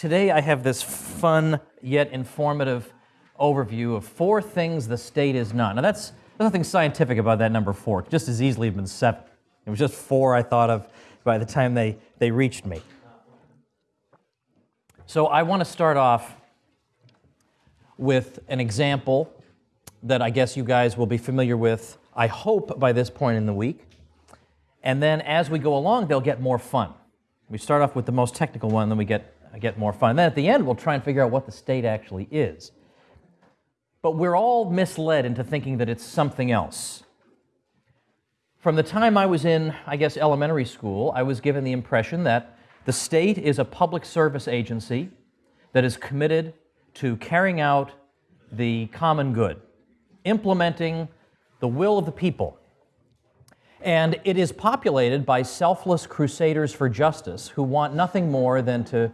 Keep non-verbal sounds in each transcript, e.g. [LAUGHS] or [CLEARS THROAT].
Today I have this fun yet informative overview of four things the state is not. Now that's nothing scientific about that number four. Just as easily have been seven. It was just four I thought of by the time they, they reached me. So I want to start off with an example that I guess you guys will be familiar with, I hope, by this point in the week. And then as we go along, they'll get more fun. We start off with the most technical one, then we get, get more fun. And then at the end, we'll try and figure out what the state actually is. But we're all misled into thinking that it's something else. From the time I was in, I guess, elementary school, I was given the impression that the state is a public service agency that is committed to carrying out the common good, implementing the will of the people. And it is populated by selfless crusaders for justice who want nothing more than to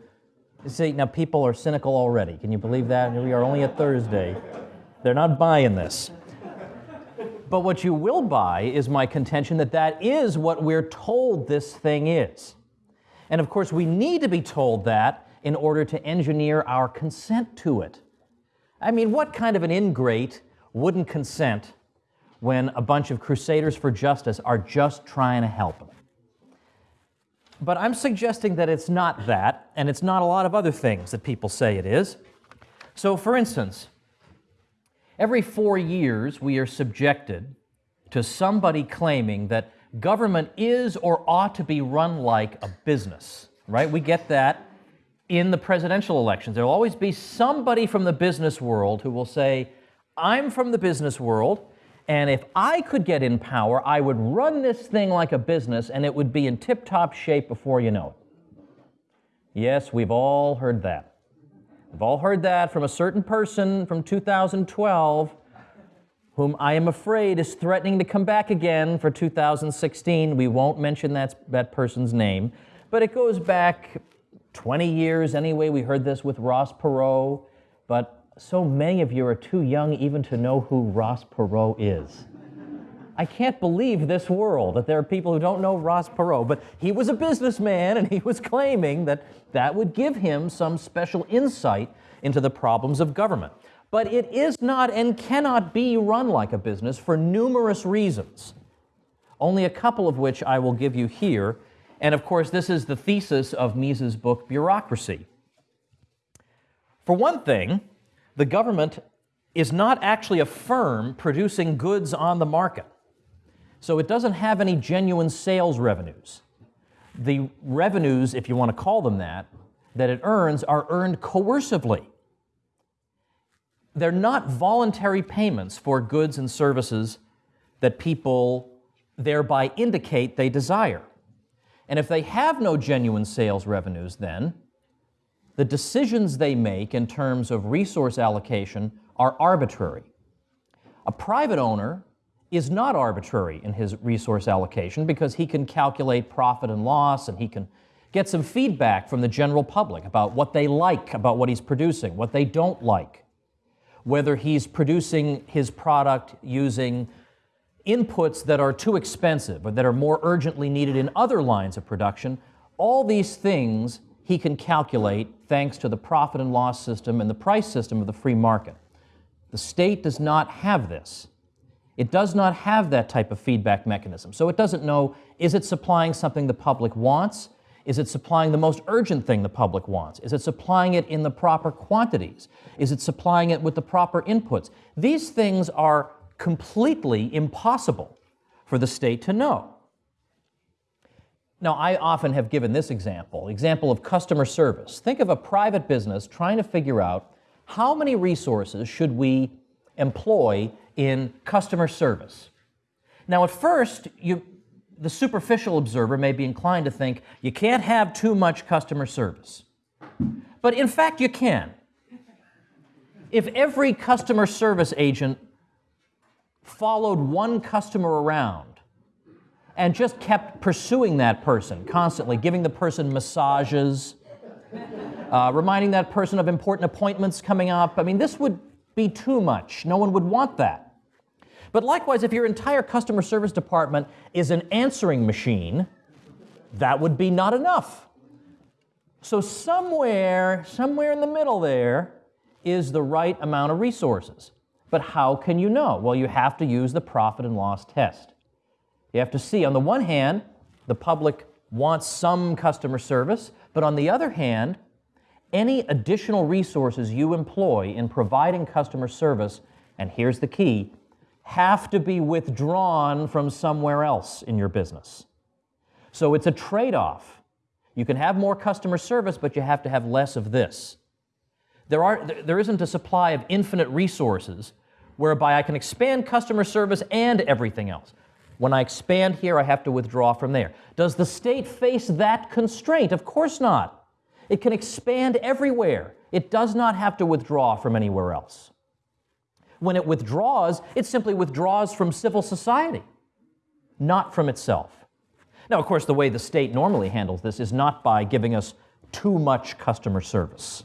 see. Now, people are cynical already. Can you believe that? We are only at Thursday. They're not buying this. But what you will buy is my contention that that is what we're told this thing is. And of course, we need to be told that in order to engineer our consent to it. I mean, what kind of an ingrate wouldn't consent when a bunch of crusaders for justice are just trying to help them? But I'm suggesting that it's not that, and it's not a lot of other things that people say it is. So, for instance, Every four years, we are subjected to somebody claiming that government is or ought to be run like a business, right? We get that in the presidential elections. There will always be somebody from the business world who will say, I'm from the business world, and if I could get in power, I would run this thing like a business and it would be in tip top shape before you know it. Yes, we've all heard that. We've all heard that from a certain person from 2012 whom I am afraid is threatening to come back again for 2016. We won't mention that, that person's name, but it goes back 20 years anyway. We heard this with Ross Perot, but so many of you are too young even to know who Ross Perot is. I can't believe this world that there are people who don't know Ross Perot, but he was a businessman and he was claiming that that would give him some special insight into the problems of government. But it is not and cannot be run like a business for numerous reasons, only a couple of which I will give you here. And of course, this is the thesis of Mises' book, Bureaucracy. For one thing, the government is not actually a firm producing goods on the market. So it doesn't have any genuine sales revenues. The revenues, if you want to call them that, that it earns are earned coercively. They're not voluntary payments for goods and services that people thereby indicate they desire. And if they have no genuine sales revenues, then the decisions they make in terms of resource allocation are arbitrary. A private owner is not arbitrary in his resource allocation because he can calculate profit and loss and he can get some feedback from the general public about what they like about what he's producing, what they don't like, whether he's producing his product using inputs that are too expensive or that are more urgently needed in other lines of production. All these things he can calculate thanks to the profit and loss system and the price system of the free market. The state does not have this. It does not have that type of feedback mechanism. So it doesn't know, is it supplying something the public wants? Is it supplying the most urgent thing the public wants? Is it supplying it in the proper quantities? Is it supplying it with the proper inputs? These things are completely impossible for the state to know. Now, I often have given this example, example of customer service. Think of a private business trying to figure out how many resources should we employ in customer service. Now, at first, you, the superficial observer may be inclined to think you can't have too much customer service. But in fact, you can. If every customer service agent followed one customer around and just kept pursuing that person constantly, giving the person massages, uh, reminding that person of important appointments coming up, I mean, this would be too much. No one would want that. But likewise, if your entire customer service department is an answering machine, that would be not enough. So somewhere, somewhere in the middle there is the right amount of resources. But how can you know? Well, you have to use the profit and loss test. You have to see, on the one hand, the public wants some customer service, but on the other hand, any additional resources you employ in providing customer service, and here's the key, have to be withdrawn from somewhere else in your business. So it's a trade off. You can have more customer service, but you have to have less of this. There, are, there isn't a supply of infinite resources whereby I can expand customer service and everything else. When I expand here, I have to withdraw from there. Does the state face that constraint? Of course not. It can expand everywhere. It does not have to withdraw from anywhere else. When it withdraws, it simply withdraws from civil society, not from itself. Now, of course, the way the state normally handles this is not by giving us too much customer service.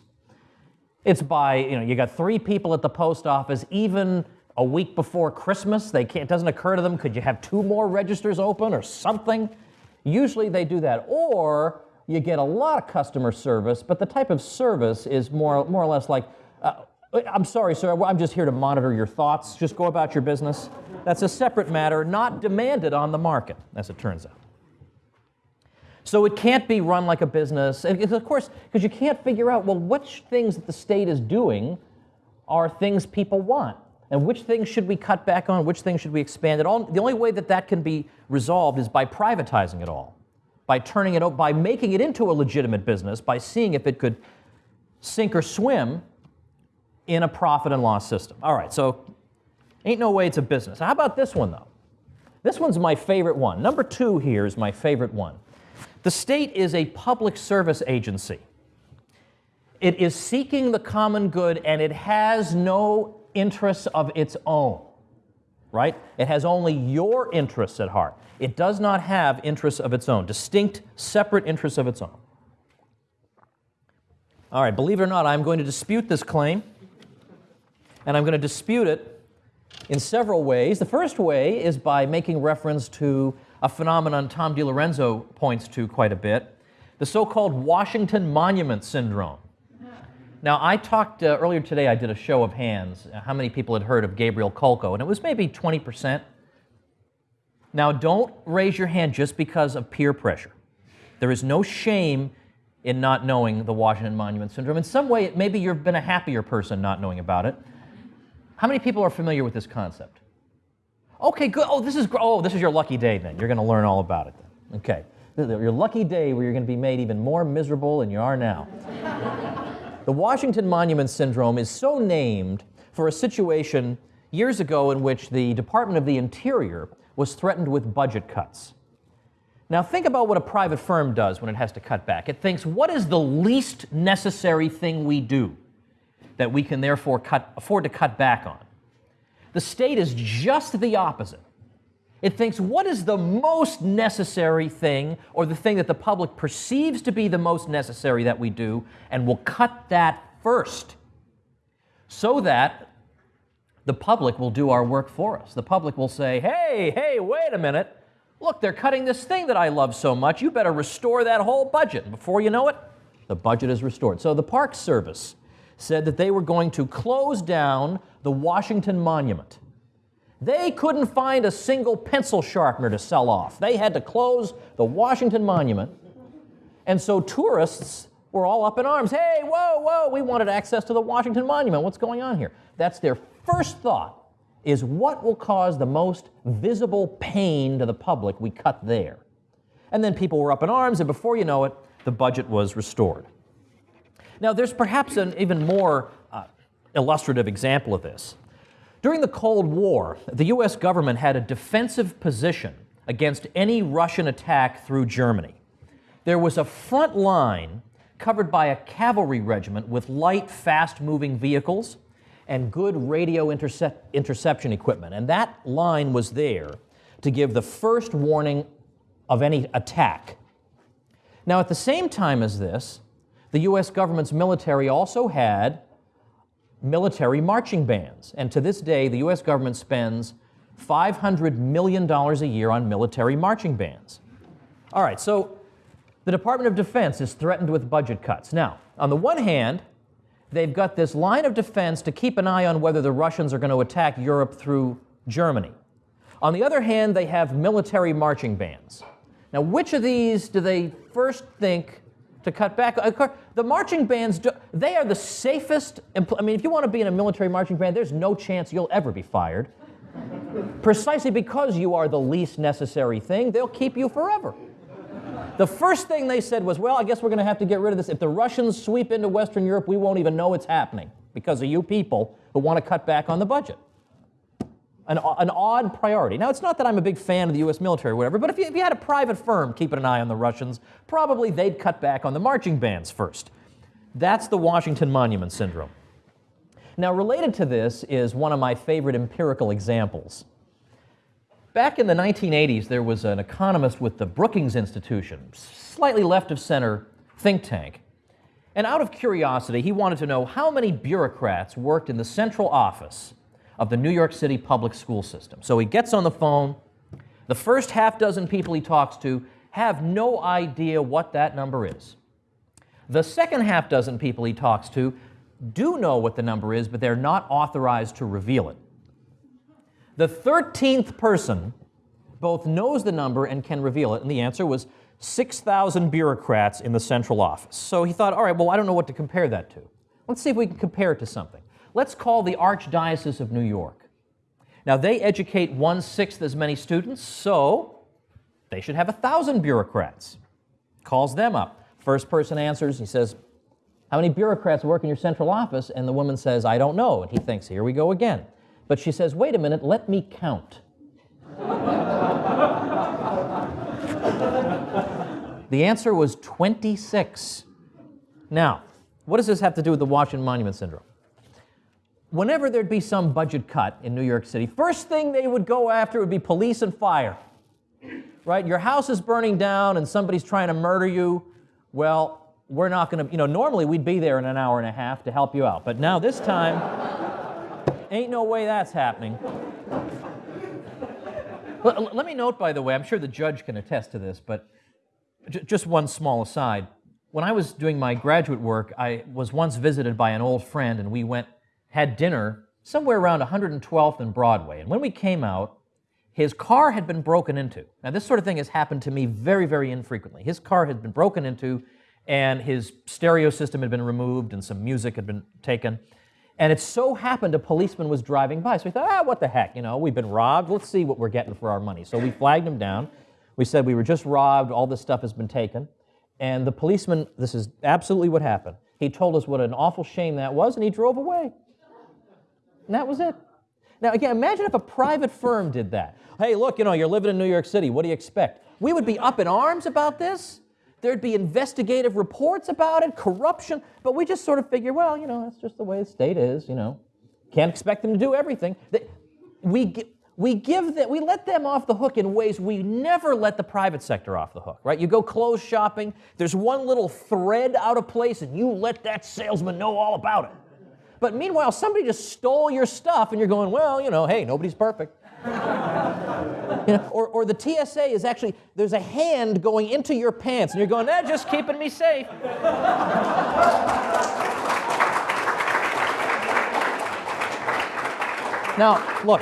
It's by, you know, you got three people at the post office, even a week before Christmas, they can't, it doesn't occur to them, could you have two more registers open or something? Usually they do that. Or you get a lot of customer service, but the type of service is more, more or less like, uh, I'm sorry, sir, I'm just here to monitor your thoughts. Just go about your business. That's a separate matter, not demanded on the market, as it turns out. So it can't be run like a business. And of course, because you can't figure out, well, which things that the state is doing are things people want. And which things should we cut back on? Which things should we expand? It all, the only way that that can be resolved is by privatizing it all, by turning it, by making it into a legitimate business, by seeing if it could sink or swim in a profit and loss system. All right, so ain't no way it's a business. How about this one, though? This one's my favorite one. Number two here is my favorite one. The state is a public service agency. It is seeking the common good and it has no interests of its own, right? It has only your interests at heart. It does not have interests of its own, distinct, separate interests of its own. All right, believe it or not, I'm going to dispute this claim, and I'm going to dispute it in several ways. The first way is by making reference to a phenomenon Tom DiLorenzo points to quite a bit, the so-called Washington Monument Syndrome. Now, I talked uh, earlier today, I did a show of hands, uh, how many people had heard of Gabriel Kolko, and it was maybe 20%. Now, don't raise your hand just because of peer pressure. There is no shame in not knowing the Washington Monument Syndrome. In some way, maybe you've been a happier person not knowing about it. How many people are familiar with this concept? Okay, good. Oh, this is oh, this is your lucky day then. You're going to learn all about it then. Okay. Your lucky day where you're going to be made even more miserable than you are now. The Washington Monument Syndrome is so named for a situation years ago in which the Department of the Interior was threatened with budget cuts. Now, think about what a private firm does when it has to cut back. It thinks, what is the least necessary thing we do that we can therefore cut, afford to cut back on? The state is just the opposite. It thinks what is the most necessary thing or the thing that the public perceives to be the most necessary that we do, and will cut that first so that the public will do our work for us. The public will say, hey, hey, wait a minute. Look, they're cutting this thing that I love so much. You better restore that whole budget. Before you know it, the budget is restored. So the Park Service said that they were going to close down the Washington Monument. They couldn't find a single pencil sharpener to sell off. They had to close the Washington Monument. And so tourists were all up in arms. Hey, whoa, whoa, we wanted access to the Washington Monument. What's going on here? That's their first thought is what will cause the most visible pain to the public we cut there. And then people were up in arms, and before you know it, the budget was restored. Now, there's perhaps an even more uh, illustrative example of this. During the Cold War, the US government had a defensive position against any Russian attack through Germany. There was a front line covered by a cavalry regiment with light, fast moving vehicles and good radio intercep interception equipment. And that line was there to give the first warning of any attack. Now, at the same time as this, the US government's military also had military marching bands. And to this day, the US government spends $500 million a year on military marching bands. All right, so the Department of Defense is threatened with budget cuts. Now, on the one hand, they've got this line of defense to keep an eye on whether the Russians are going to attack Europe through Germany. On the other hand, they have military marching bands. Now, which of these do they first think to cut back? The marching bands, they are the safest. I mean, if you want to be in a military marching band, there's no chance you'll ever be fired. Precisely because you are the least necessary thing, they'll keep you forever. The first thing they said was, well, I guess we're going to have to get rid of this. If the Russians sweep into Western Europe, we won't even know it's happening because of you people who want to cut back on the budget. An, an odd priority. Now, it's not that I'm a big fan of the US military or whatever, but if you, if you had a private firm keeping an eye on the Russians, probably they'd cut back on the marching bands first. That's the Washington Monument Syndrome. Now, related to this is one of my favorite empirical examples. Back in the 1980s, there was an economist with the Brookings Institution, slightly left of center think tank. And out of curiosity, he wanted to know how many bureaucrats worked in the central office of the New York City public school system. So he gets on the phone. The first half dozen people he talks to have no idea what that number is. The second half dozen people he talks to do know what the number is, but they're not authorized to reveal it. The 13th person both knows the number and can reveal it, and the answer was 6,000 bureaucrats in the central office. So he thought, all right, well, I don't know what to compare that to. Let's see if we can compare it to something. Let's call the Archdiocese of New York. Now, they educate one sixth as many students, so they should have a 1,000 bureaucrats. Calls them up. First person answers, he says, How many bureaucrats work in your central office? And the woman says, I don't know. And he thinks, Here we go again. But she says, wait a minute, let me count. the answer was 26. Now, what does this have to do with the Washington Monument Syndrome? Whenever there'd be some budget cut in New York City, first thing they would go after would be police and fire. Right? Your house is burning down and somebody's trying to murder you. Well, we're not going to, you know, normally we'd be there in an hour and a half to help you out. But now this time, Ain't no way that's happening. let, let, me note, by the way, I'm sure the judge can attest to this, but just one small aside. When I was doing my graduate work, I was once visited by an old friend, and we went, had dinner somewhere around 112th and Broadway. And when we came out, his car had been broken into. Now, this sort of thing has happened to me very, very infrequently. His car had been broken into, and his stereo system had been removed, and some music had been taken. And it so happened a policeman was driving by. So we thought, ah, what the heck, you know, we've been robbed. Let's see what we're getting for our money. So we flagged him down. We said we were just robbed. All this stuff has been taken. And the policeman, this is absolutely what happened. He told us what an awful shame that was, and he drove away. And that was it. Now, again, imagine if a private firm did that. Hey, look, you know, you're living in New York City. What do you expect? We would be up in arms about this. There'd be investigative reports about it, corruption, but we just sort of figure, well, you know, that's just the way the state is, you know. Can't expect them to do everything. We, we give them, we let them off the hook in ways we never let the private sector off the hook, right? You go clothes shopping, there's one little thread out of place, and you let that salesman know all about it. But meanwhile, somebody just stole your stuff, and you're going, well, you know, hey, nobody's perfect. [LAUGHS] You know, or, or the TSA is actually, there's a hand going into your pants, and you're going, eh, just keeping me safe. [LAUGHS] now, look,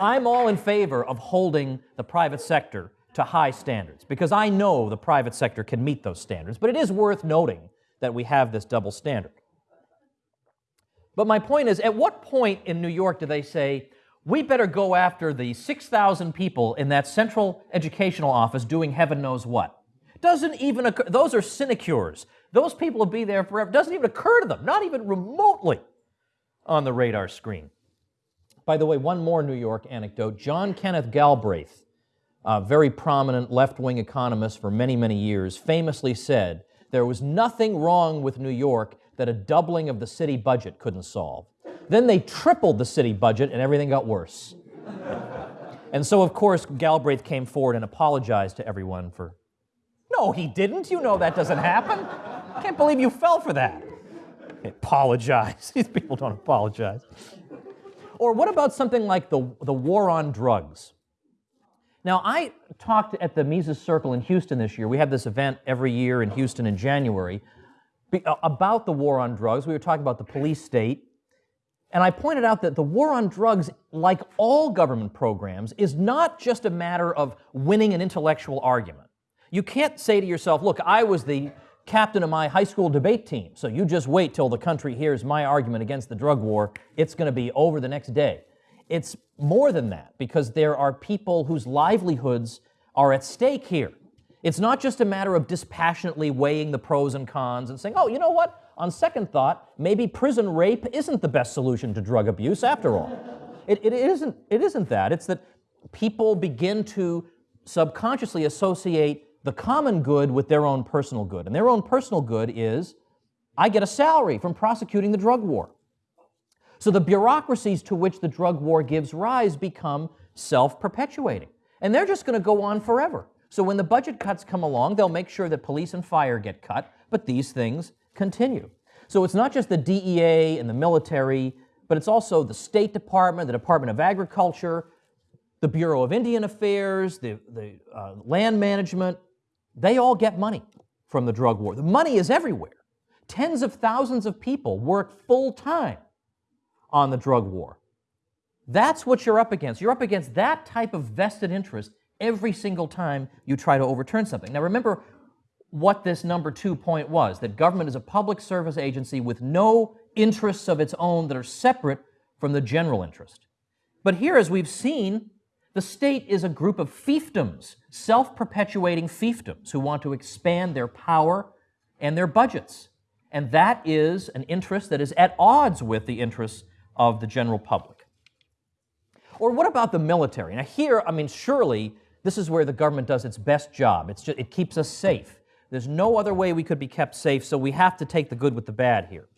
I'm all in favor of holding the private sector to high standards because I know the private sector can meet those standards, but it is worth noting that we have this double standard. But my point is, at what point in New York do they say, we better go after the 6,000 people in that central educational office doing heaven knows what. Doesn't even occur, those are sinecures. Those people will be there forever. Doesn't even occur to them, not even remotely on the radar screen. By the way, one more New York anecdote. John Kenneth Galbraith, a very prominent left wing economist for many, many years, famously said there was nothing wrong with New York that a doubling of the city budget couldn't solve. Then they tripled the city budget and everything got worse. and so, of course, Galbraith came forward and apologized to everyone for. No, he didn't. You know that doesn't happen. Can't believe you fell for that. Apologize. [LAUGHS] These people don't apologize. Or what about something like the, the war on drugs? Now, I talked at the Mises Circle in Houston this year. We have this event every year in Houston in January Uh, about the war on drugs. We were talking about the police state. And I pointed out that the war on drugs, like all government programs, is not just a matter of winning an intellectual argument. You can't say to yourself, look, I was the captain of my high school debate team, so you just wait till the country hears my argument against the drug war. It's going to be over the next day. It's more than that because there are people whose livelihoods are at stake here. It's not just a matter of dispassionately weighing the pros and cons and saying, oh, you know what? On second thought, maybe prison rape isn't the best solution to drug abuse after all. It, it, isn't, it isn't that. It's that people begin to subconsciously associate the common good with their own personal good. And their own personal good is I get a salary from prosecuting the drug war. So the bureaucracies to which the drug war gives rise become self perpetuating. And they're just going to go on forever. So when the budget cuts come along, they'll make sure that police and fire get cut, but these things continue. So it's not just the DEA and the military, but it's also the State Department, the Department of Agriculture, the Bureau of Indian Affairs, the, the uh, land management, they all get money from the drug war. The money is everywhere. Tens of thousands of people work full time on the drug war. That's what you're up against. You're up against that type of vested interest every single time you try to overturn something. Now remember what this number two point was that government is a public service agency with no interests of its own that are separate from the general interest. But here, as we've seen, the state is a group of fiefdoms, self perpetuating fiefdoms, who want to expand their power and their budgets. And that is an interest that is at odds with the interests of the general public. Or what about the military? Now, here, I mean, surely this is where the government does its best job. It's just, it keeps us safe. There's no other way we could be kept safe, so we have to take the good with the bad here.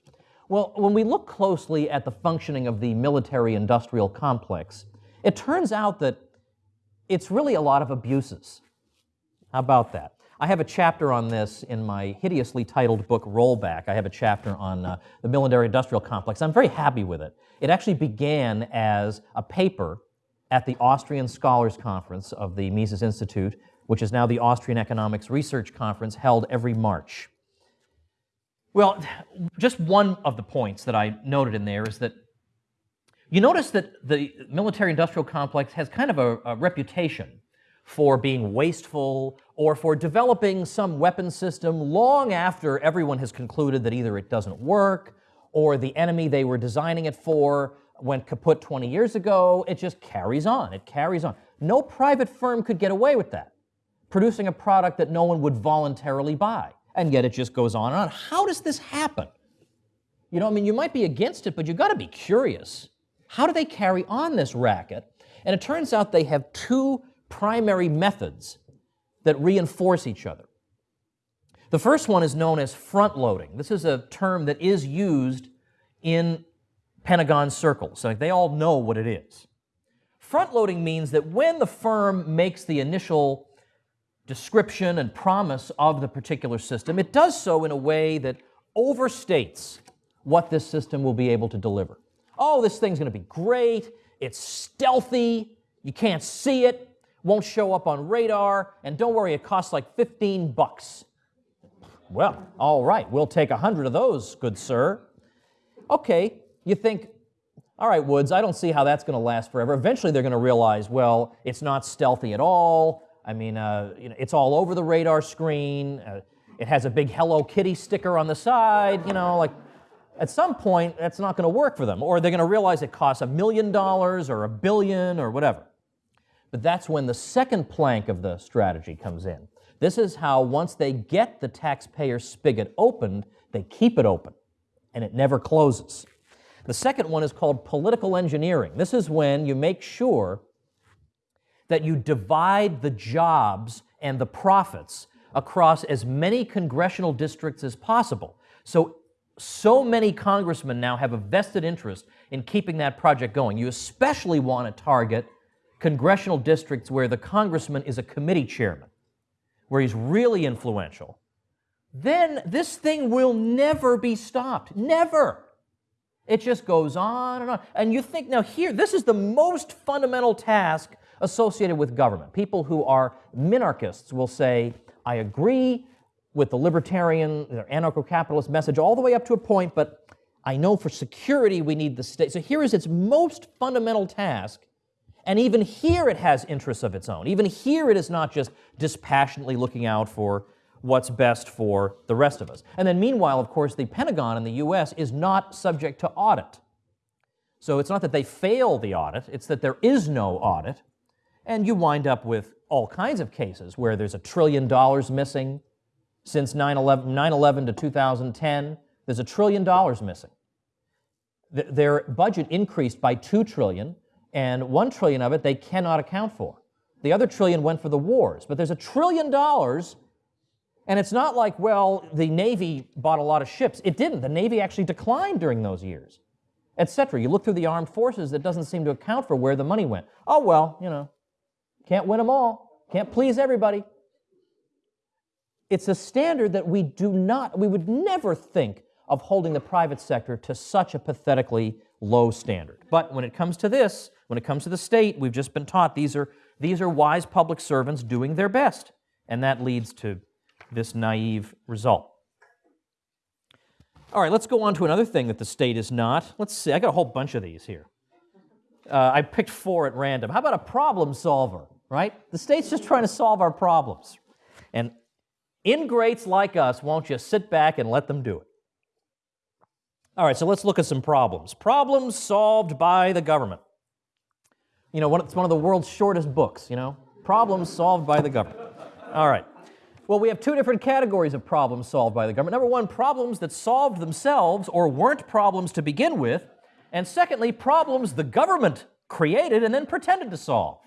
Well, when we look closely at the functioning of the military industrial complex, it turns out that it's really a lot of abuses. How about that? I have a chapter on this in my hideously titled book, Rollback. I have a chapter on uh, the military industrial complex. I'm very happy with it. It actually began as a paper at the Austrian Scholars Conference of the Mises Institute, which is now the Austrian Economics Research Conference held every March. Well, just one of the points that I noted in there is that you notice that the military industrial complex has kind of a, a reputation for being wasteful or for developing some weapon system long after everyone has concluded that either it doesn't work or the enemy they were designing it for went kaput 20 years ago. It just carries on. It carries on. No private firm could get away with that, producing a product that no one would voluntarily buy. And yet it just goes on and on. How does this happen? You know, I mean, you might be against it, but you've got to be curious. How do they carry on this racket? And it turns out they have two primary methods that reinforce each other. The first one is known as front loading. This is a term that is used in Pentagon circles. So they all know what it is. Front loading means that when the firm makes the initial description and promise of the particular system, it does so in a way that overstates what this system will be able to deliver oh, this thing's going to be great. It's stealthy. You can't see it. Won't show up on radar. And don't worry, it costs like 15 bucks. Well, all right, we'll take a 100 of those, good sir. Okay, you think, all right, Woods, I don't see how that's going to last forever. Eventually, they're going to realize, well, it's not stealthy at all. I mean, uh, you know, it's all over the radar screen. Uh, it has a big Hello Kitty sticker on the side. You know, like at some point, that's not going to work for them, or they're going to realize it costs a million dollars or a billion or whatever. But that's when the second plank of the strategy comes in. This is how, once they get the taxpayer spigot opened, they keep it open and it never closes. The second one is called political engineering. This is when you make sure that you divide the jobs and the profits across as many congressional districts as possible. So so many congressmen now have a vested interest in keeping that project going. You especially want to target congressional districts where the congressman is a committee chairman, where he's really influential. Then this thing will never be stopped. Never. It just goes on and on. And you think, now, here, this is the most fundamental task associated with government. People who are minarchists will say, I agree with the libertarian, anarcho capitalist message all the way up to a point, but I know for security we need the state. So here is its most fundamental task. And even here it has interests of its own. Even here it is not just dispassionately looking out for what's best for the rest of us. And then meanwhile, of course, the Pentagon in the US is not subject to audit. So it's not that they fail the audit, it's that there is no audit. And you wind up with all kinds of cases where there's a trillion dollars missing since 9-11 to 2010. There's a trillion dollars missing. Their budget increased by 2 trillion, and 1 trillion of it they cannot account for. The other trillion went for the wars, but there's a trillion dollars and it's not like, well, the Navy bought a lot of ships. It didn't. The Navy actually declined during those years, etc. You look through the armed forces, that doesn't seem to account for where the money went. Oh, well, you know, can't win them all, can't please everybody. It's a standard that we do not, we would never think of holding the private sector to such a pathetically low standard. But when it comes to this, when it comes to the state, we've just been taught these are, these are wise public servants doing their best. And that leads to this naive result. All right, let's go on to another thing that the state is not. Let's see, I got a whole bunch of these here. Uh, I picked four at random. How about a problem solver, right? The state's just trying to solve our problems. And ingrates like us won't just sit back and let them do it. All right, so let's look at some problems. Problems solved by the government. You know, it's one of the world's shortest books, you know? Problems solved by the government. All right. Well, we have two different categories of problems solved by the government. Number one, problems that solved themselves or weren't problems to begin with. And secondly, problems the government created and then pretended to solve.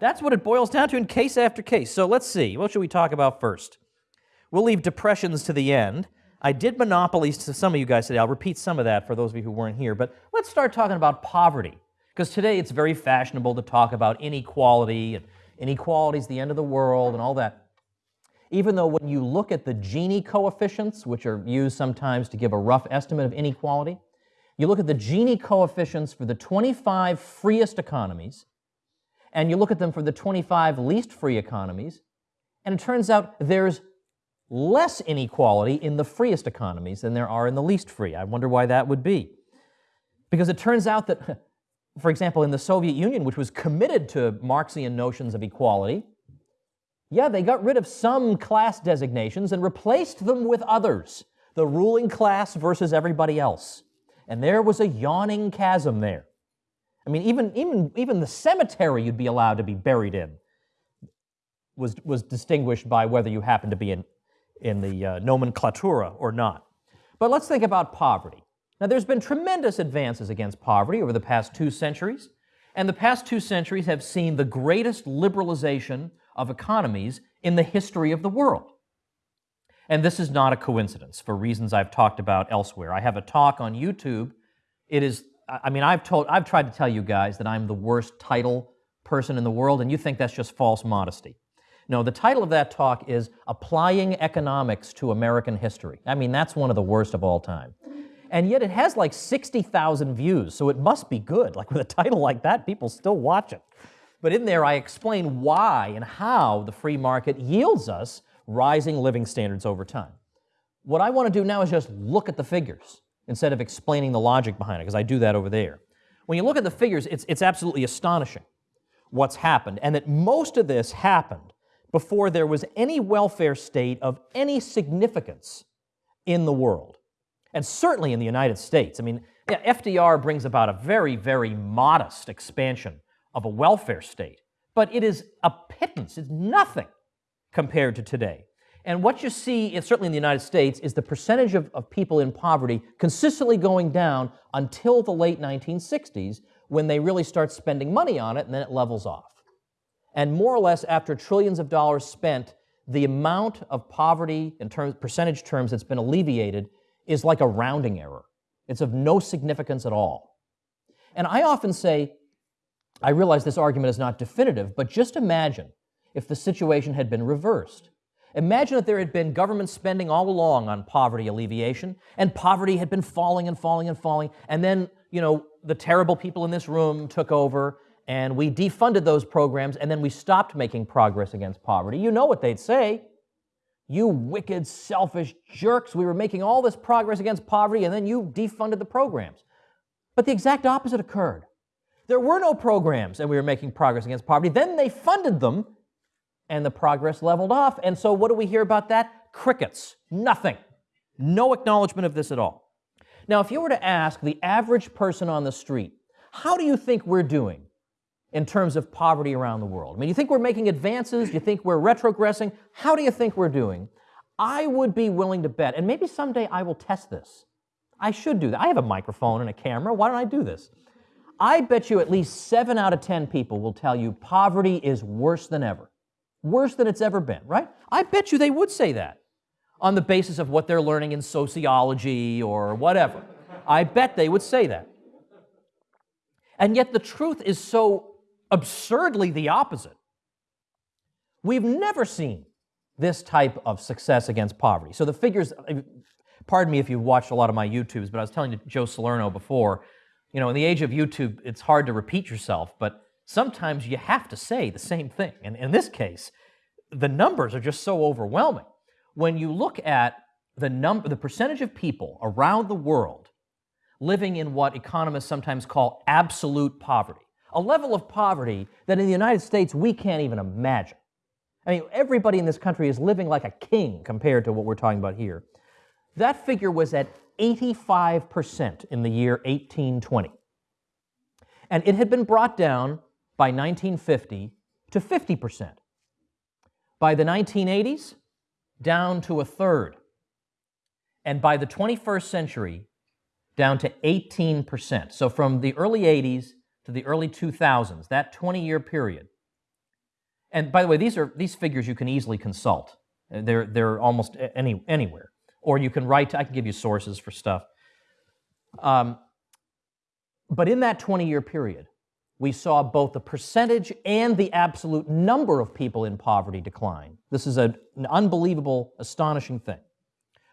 That's what it boils down to in case after case. So let's see. What should we talk about first? We'll leave depressions to the end. I did monopolies to some of you guys today. I'll repeat some of that for those of you who weren't here. But let's start talking about poverty. Because today it's very fashionable to talk about inequality and inequality is the end of the world and all that even though when you look at the Gini coefficients, which are used sometimes to give a rough estimate of inequality, you look at the Gini coefficients for the 25 freest economies, and you look at them for the 25 least free economies, and it turns out there's less inequality in the freest economies than there are in the least free. I wonder why that would be. Because it turns out that, [LAUGHS] for example, in the Soviet Union, which was committed to Marxian notions of equality, yeah, they got rid of some class designations and replaced them with others, the ruling class versus everybody else. And there was a yawning chasm there. I mean, even, even, even the cemetery you'd be allowed to be buried in was, was distinguished by whether you happened to be in, in the uh, nomenklatura or not. But let's think about poverty. Now, there's been tremendous advances against poverty over the past two centuries, and the past two centuries have seen the greatest liberalization of economies in the history of the world. And this is not a coincidence for reasons I've talked about elsewhere. I have a talk on YouTube. It is, I mean, I've told, I've tried to tell you guys that I'm the worst title person in the world, and you think that's just false modesty. No, the title of that talk is Applying Economics to American History. I mean, that's one of the worst of all time. And yet it has like 60,000 views, so it must be good. Like with a title like that, people still watch it. But in there, I explain why and how the free market yields us rising living standards over time. What I want to do now is just look at the figures instead of explaining the logic behind it, because I do that over there. When you look at the figures, it's, it's absolutely astonishing what's happened, and that most of this happened before there was any welfare state of any significance in the world, and certainly in the United States. I mean, FDR brings about a very, very modest expansion of a welfare state, but it is a pittance, it's nothing compared to today. And what you see, certainly in the United States, is the percentage of, of people in poverty consistently going down until the late 1960s when they really start spending money on it and then it levels off. And more or less after trillions of dollars spent, the amount of poverty in terms, percentage terms that's been alleviated is like a rounding error. It's of no significance at all. And I often say, I realize this argument is not definitive, but just imagine if the situation had been reversed. Imagine that there had been government spending all along on poverty alleviation, and poverty had been falling and falling and falling, and then, you know, the terrible people in this room took over, and we defunded those programs and then we stopped making progress against poverty, you know what they'd say. You wicked, selfish jerks, we were making all this progress against poverty and then you defunded the programs. But the exact opposite occurred. There were no programs and we were making progress against poverty. Then they funded them and the progress leveled off. And so what do we hear about that? Crickets. Nothing. No acknowledgement of this at all. Now, if you were to ask the average person on the street, how do you think we're doing in terms of poverty around the world? I mean, you think we're making advances? You think we're retrogressing? How do you think we're doing? I would be willing to bet, and maybe someday I will test this. I should do that. I have a microphone and a camera. Why don't I do this? I bet you at least seven out of 10 people will tell you poverty is worse than ever. Worse than it's ever been, right? I bet you they would say that on the basis of what they're learning in sociology or whatever. I bet they would say that. And yet the truth is so absurdly the opposite. We've never seen this type of success against poverty. So the figures, pardon me if you've watched a lot of my YouTubes, but I was telling Joe Salerno before, you know, in the age of YouTube, it's hard to repeat yourself, but sometimes you have to say the same thing. And in this case, the numbers are just so overwhelming. When you look at the number, the percentage of people around the world living in what economists sometimes call absolute poverty, a level of poverty that in the United States we can't even imagine. I mean, everybody in this country is living like a king compared to what we're talking about here. That figure was at 85% in the year 1820. And it had been brought down by 1950 to 50%. By the 1980s, down to a third. And by the 21st century, down to 18%. So from the early 80s to the early 2000s, that 20 year period. And by the way, these are these figures you can easily consult. They're, they're almost any, anywhere. Or you can write, I can give you sources for stuff. Um, but in that 20 year period, we saw both the percentage and the absolute number of people in poverty decline. This is a, an unbelievable, astonishing thing.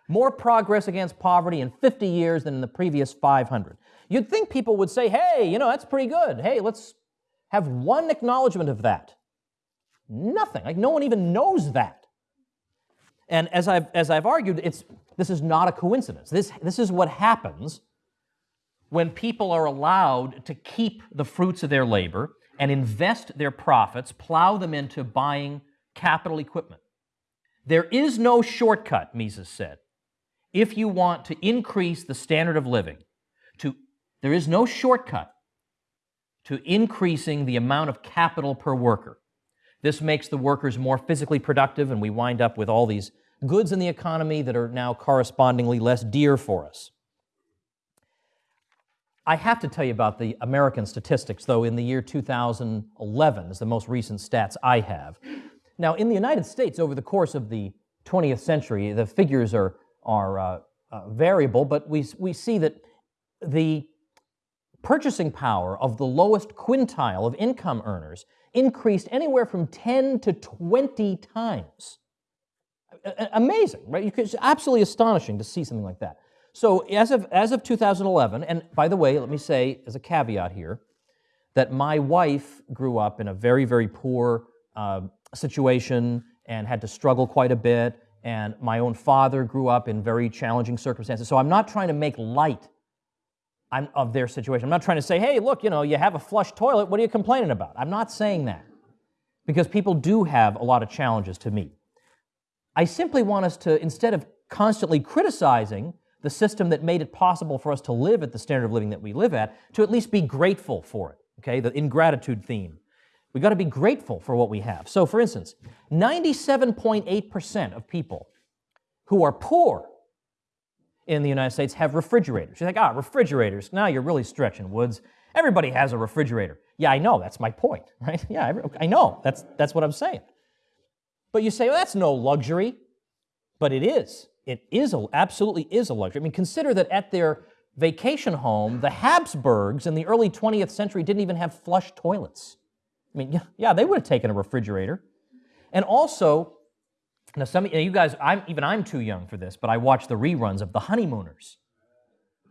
More progress against poverty in 50 years than in the previous 500. You'd think people would say, hey, you know, that's pretty good. Hey, let's have one acknowledgement of that. Nothing. Like, no one even knows that. And as I've, as I've argued, it's, this is not a coincidence. This, this is what happens when people are allowed to keep the fruits of their labor and invest their profits, plow them into buying capital equipment. There is no shortcut, Mises said, if you want to increase the standard of living. To, there is no shortcut to increasing the amount of capital per worker. This makes the workers more physically productive, and we wind up with all these goods in the economy that are now correspondingly less dear for us. I have to tell you about the American statistics, though, in the year 2011 is the most recent stats I have. Now, in the United States, over the course of the 20th century, the figures are, are uh, uh, variable, but we, we see that the purchasing power of the lowest quintile of income earners increased anywhere from 10 to 20 times. Amazing, right? It's absolutely astonishing to see something like that. So as of, as of 2011, and by the way, let me say as a caveat here, that my wife grew up in a very, very poor uh, situation and had to struggle quite a bit, and my own father grew up in very challenging circumstances. So I'm not trying to make light of their situation. I'm not trying to say, hey, look, you know, you have a flush toilet, what are you complaining about? I'm not saying that because people do have a lot of challenges to meet. I simply want us to, instead of constantly criticizing the system that made it possible for us to live at the standard of living that we live at, to at least be grateful for it, okay? The ingratitude theme. We've got to be grateful for what we have. So, for instance, 97.8% of people who are poor in the United States have refrigerators. You're like, ah, refrigerators. Now you're really stretching, Woods. Everybody has a refrigerator. Yeah, I know. That's my point, [LAUGHS] right? Yeah, I know. That's, that's what I'm saying. But you say, well, that's no luxury. But it is it is a, absolutely is a luxury. I mean, consider that at their vacation home, the Habsburgs in the early 20th century didn't even have flush toilets. I mean, yeah, they would have taken a refrigerator. And also, now some of you guys, I'm, even I'm too young for this, but I watched the reruns of The Honeymooners.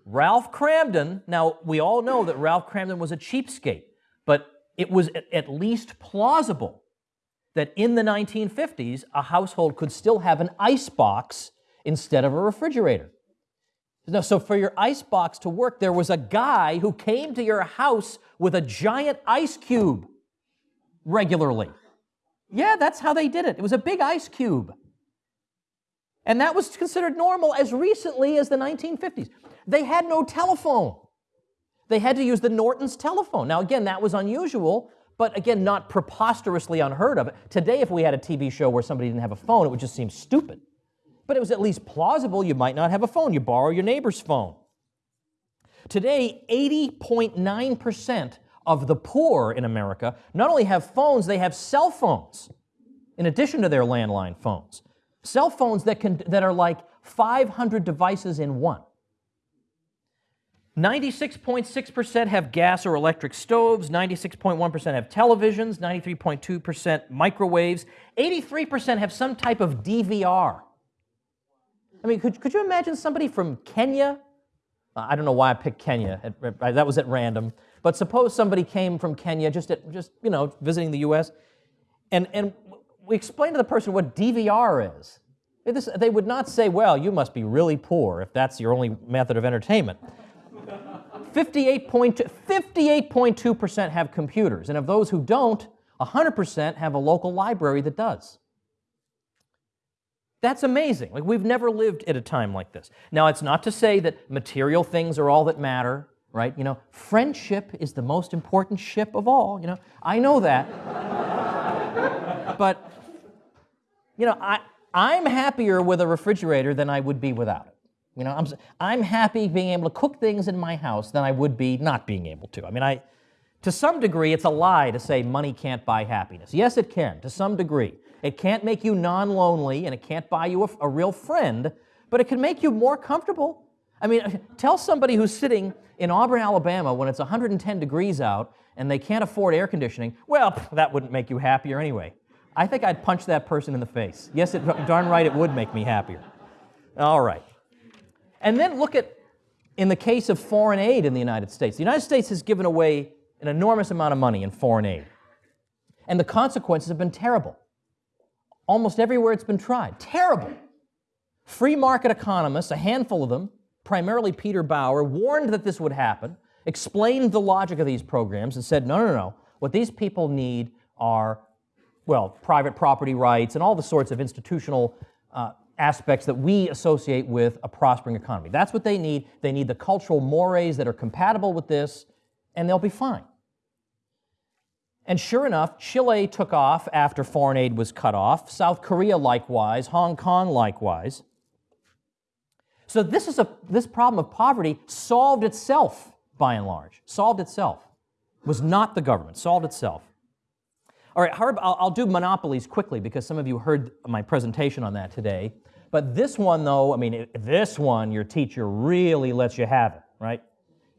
Ralph Kramden, now we all know that Ralph Kramden was a cheapskate, but it was at least plausible that in the 1950s, a household could still have an ice box instead of a refrigerator. So, for your ice box to work, there was a guy who came to your house with a giant ice cube regularly. Yeah, that's how they did it. It was a big ice cube. And that was considered normal as recently as the 1950s. They had no telephone. They had to use the Norton's telephone. Now, again, that was unusual, but again, not preposterously unheard of. Today, if we had a TV show where somebody didn't have a phone, it would just seem stupid but it was at least plausible you might not have a phone. You borrow your neighbor's phone. Today, 80.9% of the poor in America not only have phones, they have cell phones in addition to their landline phones. Cell phones that, can, that are like 500 devices in one. 96.6% have gas or electric stoves, 96.1% have televisions, 93.2% microwaves, 83% have some type of DVR. I mean, could, could you imagine somebody from Kenya? I don't know why I picked Kenya. That was at random. But suppose somebody came from Kenya just at, just you know visiting the U.S. and and we explained to the person what DVR is. This, they would not say, "Well, you must be really poor if that's your only method of entertainment." 58.2% have computers, and of those who don't, 100% have a local library that does. That's amazing. Like we've never lived at a time like this. Now, it's not to say that material things are all that matter, right? You know, friendship is the most important ship of all, you know. I know that. but you know, I I'm happier with a refrigerator than I would be without it. You know, I'm I'm happy being able to cook things in my house than I would be not being able to. I mean, I to some degree it's a lie to say money can't buy happiness. Yes, it can to some degree. It can't make you non lonely and it can't buy you a, a, real friend, but it can make you more comfortable. I mean, [LAUGHS] tell somebody who's sitting in Auburn, Alabama when it's 110 degrees out and they can't afford air conditioning, well, that wouldn't make you happier anyway. I think I'd punch that person in the face. Yes, it, [LAUGHS] darn right, it would make me happier. All right. And then look at, in the case of foreign aid in the United States, the United States has given away an enormous amount of money in foreign aid. And the consequences have been terrible almost everywhere it's been tried. Terrible. Free market economists, a handful of them, primarily Peter Bauer, warned that this would happen, explained the logic of these programs, and said, no, no, no. What these people need are, well, private property rights and all the sorts of institutional uh, aspects that we associate with a prospering economy. That's what they need. They need the cultural mores that are compatible with this, and they'll be fine. And sure enough, Chile took off after foreign aid was cut off, South Korea likewise, Hong Kong likewise. So this is a this problem of poverty solved itself by and large. Solved itself. Was not the government, solved itself. All right, Harb, I'll, I'll do monopolies quickly because some of you heard my presentation on that today. But this one, though, I mean, this one, your teacher really lets you have it, right?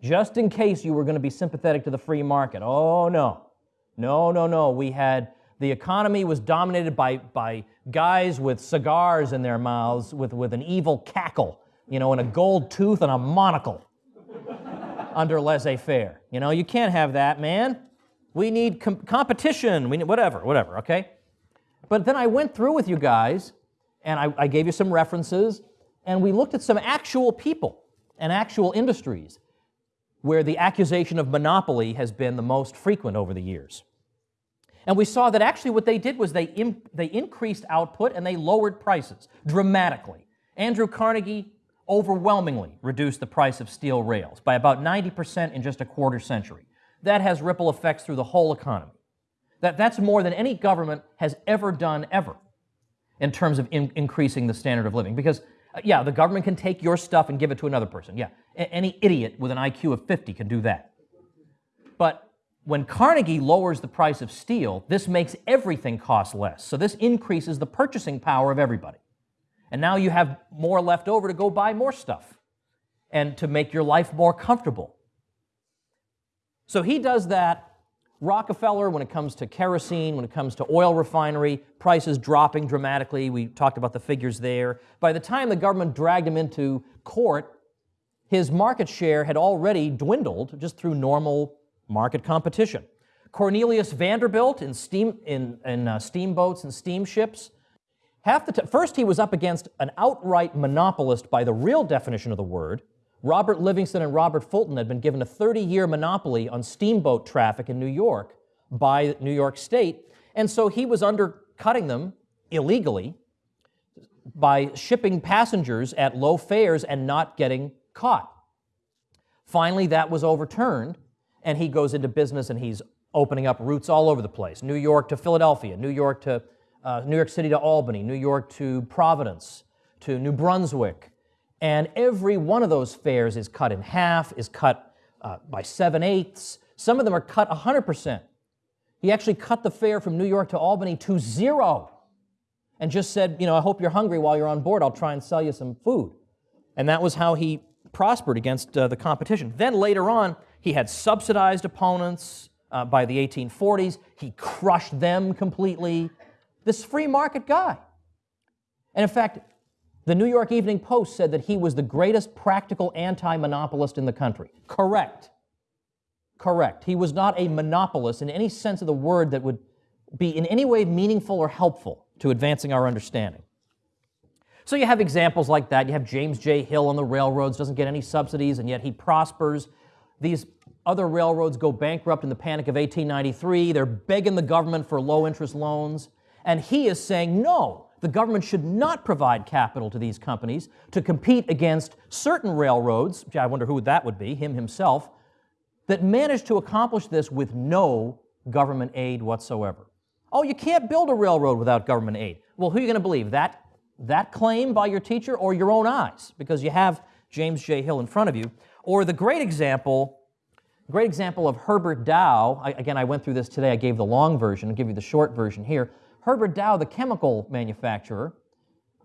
Just in case you were going to be sympathetic to the free market. Oh, no. No, no, no. We had the economy was dominated by, by guys with cigars in their mouths with, with an evil cackle, you know, and a gold tooth and a monocle under laissez faire. You know, you can't have that, man. We need com- competition. We need whatever, whatever, okay? But then I went through with you guys and I, I gave you some references and we looked at some actual people and actual industries where the accusation of monopoly has been the most frequent over the years. And we saw that actually what they did was they, they increased output and they lowered prices dramatically. Andrew Carnegie overwhelmingly reduced the price of steel rails by about 90% in just a quarter century. That has ripple effects through the whole economy. That, that's more than any government has ever done ever in terms of in- increasing the standard of living. Because uh, yeah, the government can take your stuff and give it to another person. Yeah, A- any idiot with an IQ of 50 can do that. But when Carnegie lowers the price of steel, this makes everything cost less. So this increases the purchasing power of everybody. And now you have more left over to go buy more stuff and to make your life more comfortable. So he does that Rockefeller, when it comes to kerosene, when it comes to oil refinery, prices dropping dramatically. We talked about the figures there. By the time the government dragged him into court, his market share had already dwindled just through normal market competition. Cornelius Vanderbilt in, steam, in, in uh, steamboats and steamships. Half the first, he was up against an outright monopolist by the real definition of the word. Robert Livingston and Robert Fulton had been given a 30 year monopoly on steamboat traffic in New York by New York State, and so he was undercutting them illegally by shipping passengers at low fares and not getting caught. Finally, that was overturned, and he goes into business and he's opening up routes all over the place New York to Philadelphia, New York to uh, New York City to Albany, New York to Providence, to New Brunswick. And every one of those fares is cut in half, is cut uh, by seven eighths. Some of them are cut 100%. He actually cut the fare from New York to Albany to zero and just said, you know, I hope you're hungry while you're on board. I'll try and sell you some food. And that was how he prospered against uh, the competition. Then later on, he had subsidized opponents uh, by the 1840s. He crushed them completely. This free market guy. And in fact, the New York Evening Post said that he was the greatest practical anti monopolist in the country. Correct. Correct. He was not a monopolist in any sense of the word that would be in any way meaningful or helpful to advancing our understanding. So you have examples like that. You have James J. Hill on the railroads, doesn't get any subsidies, and yet he prospers. These other railroads go bankrupt in the Panic of 1893. They're begging the government for low interest loans. And he is saying, no, the government should not provide capital to these companies to compete against certain railroads, I wonder who that would be, him himself, that managed to accomplish this with no government aid whatsoever. Oh, you can't build a railroad without government aid. Well, who are you going to believe? That, that claim by your teacher or your own eyes? Because you have James J. Hill in front of you. Or the great example, great example of Herbert Dow. I, again, I went through this today. I gave the long version. I'll give you the short version here. Herbert Dow, the chemical manufacturer.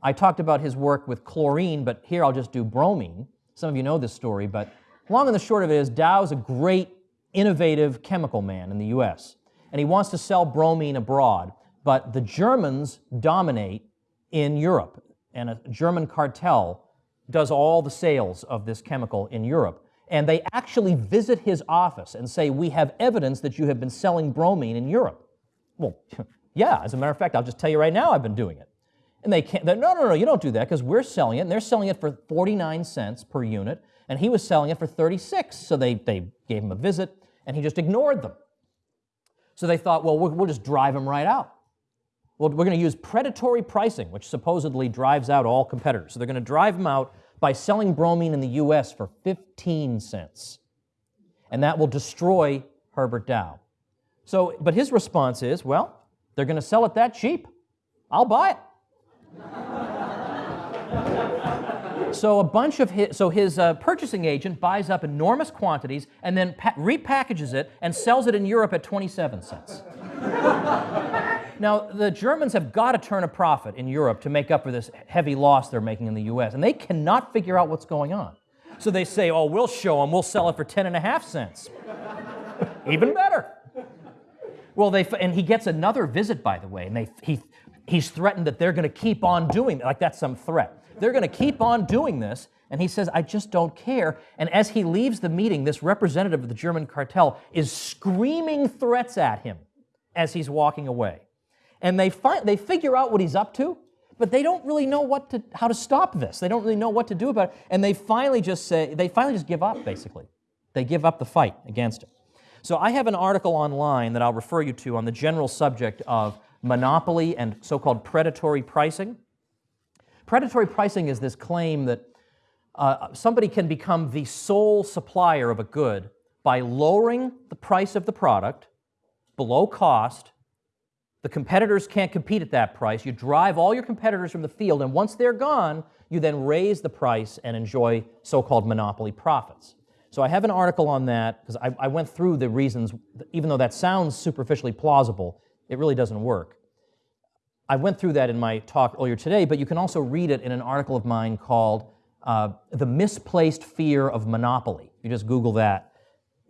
I talked about his work with chlorine, but here I'll just do bromine. Some of you know this story, but long and the short of it is Dow's a great, innovative chemical man in the U.S and he wants to sell bromine abroad. But the Germans dominate in Europe, and a German cartel does all the sales of this chemical in Europe. And they actually visit his office and say, We have evidence that you have been selling bromine in Europe. Well, [LAUGHS] yeah, as a matter of fact, I'll just tell you right now, I've been doing it. And they can't, no, no, no, you don't do that because we're selling it, and they're selling it for 49 cents per unit, and he was selling it for 36. So they, they gave him a visit, and he just ignored them. So they thought, well, we'll, just drive him right out. Well, we're going to use predatory pricing, which supposedly drives out all competitors. So they're going to drive them out by selling bromine in the US for 15 cents. And that will destroy Herbert Dow. So, but his response is, well, they're going to sell it that cheap. I'll buy it. So a bunch of his, so his uh, purchasing agent buys up enormous quantities and then repackages it and sells it in Europe at 27 cents. now the Germans have got to turn a profit in Europe to make up for this heavy loss they're making in the U.S. and they cannot figure out what's going on. So they say, "Oh, we'll show them. We'll sell it for 10 and a half cents." [LAUGHS] Even better. Well, they and he gets another visit, by the way, and they he he's threatened that they're going to keep on doing it, like that's some threat. They're going to keep on doing this. And he says, I just don't care. And as he leaves the meeting, this representative of the German cartel is screaming threats at him as he's walking away. And they, find, they figure out what he's up to, but they don't really know what to, how to stop this. They don't really know what to do about it. And they finally just say, they finally just give up, basically. They give up the fight against him. So I have an article online that I'll refer you to on the general subject of monopoly and so called predatory pricing. Predatory pricing is this claim that uh, somebody can become the sole supplier of a good by lowering the price of the product below cost. The competitors can't compete at that price. You drive all your competitors from the field, and once they're gone, you then raise the price and enjoy so called monopoly profits. So I have an article on that because I, I, went through the reasons, even though that sounds superficially plausible, it really doesn't work. I went through that in my talk earlier today, but you can also read it in an article of mine called uh, The Misplaced Fear of Monopoly. You just Google that,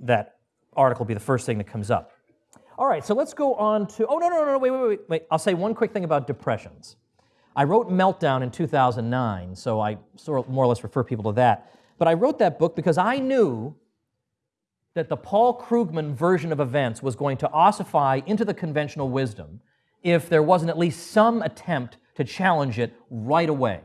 that article will be the first thing that comes up. All right, so let's go on to, oh, no, no, no, wait, wait, wait, wait. I'll say one quick thing about depressions. I wrote Meltdown in 2009, so I sort of more or less refer people to that. But I wrote that book because I knew that the Paul Krugman version of events was going to ossify into the conventional wisdom if there wasn't at least some attempt to challenge it right away.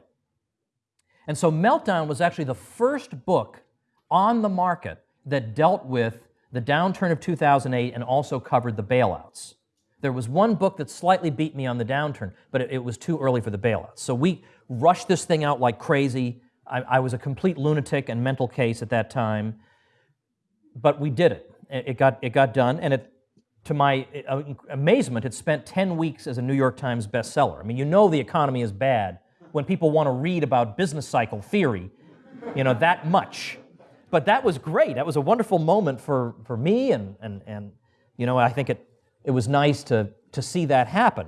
And so Meltdown was actually the first book on the market that dealt with the downturn of 2008 and also covered the bailouts. There was one book that slightly beat me on the downturn, but it, it was too early for the bailouts. So we rushed this thing out like crazy. I, I was a complete lunatic and mental case at that time, but we did it. It got, it got done, and it, to my uh, amazement, it spent 10 weeks as a New York Times bestseller. I mean, you know the economy is bad when people want to read about business cycle theory, you know, that much. But that was great. That was a wonderful moment for, for me, and, and, and you know, I think it, it was nice to, to see that happen.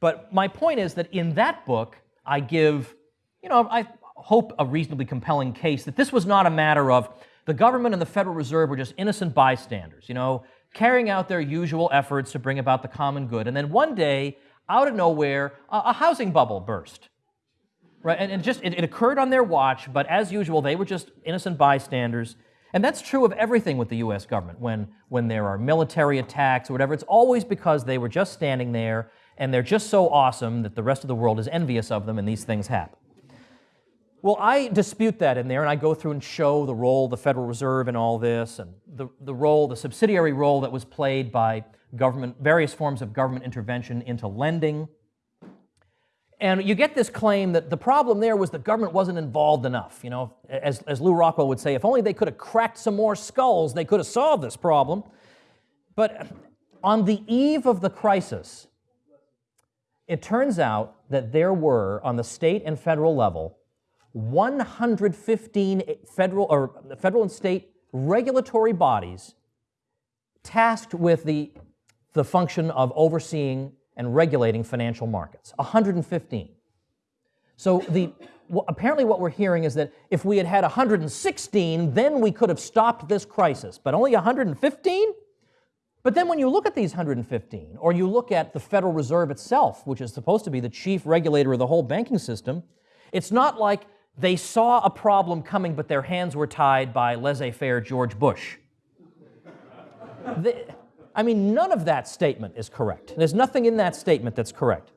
But my point is that in that book, I give, you know, I hope a reasonably compelling case that this was not a matter of the government and the Federal Reserve were just innocent bystanders, you know, carrying out their usual efforts to bring about the common good. And then one day, out of nowhere, a, a housing bubble burst. Right? And just it, it occurred on their watch, but as usual, they were just innocent bystanders. And that's true of everything with the US government. When, when there are military attacks or whatever, it's always because they were just standing there and they're just so awesome that the rest of the world is envious of them and these things happen. Well, I dispute that in there, and I go through and show the role the Federal Reserve in all this, and the, the role, the subsidiary role that was played by government, various forms of government intervention into lending. And you get this claim that the problem there was the government wasn't involved enough. You know, as, as Lew Rockwell would say, if only they could have cracked some more skulls, they could have solved this problem. But on the eve of the crisis, it turns out that there were, on the state and federal level, 115 federal or federal and state regulatory bodies tasked with the, the function of overseeing and regulating financial markets. 115. So the, apparently what we're hearing is that if we had had 116, then we could have stopped this crisis, but only 115? But then when you look at these 115, or you look at the Federal Reserve itself, which is supposed to be the chief regulator of the whole banking system, it's not like they saw a problem coming, but their hands were tied by laissez faire George Bush. the, I mean, none of that statement is correct. There's nothing in that statement that's correct.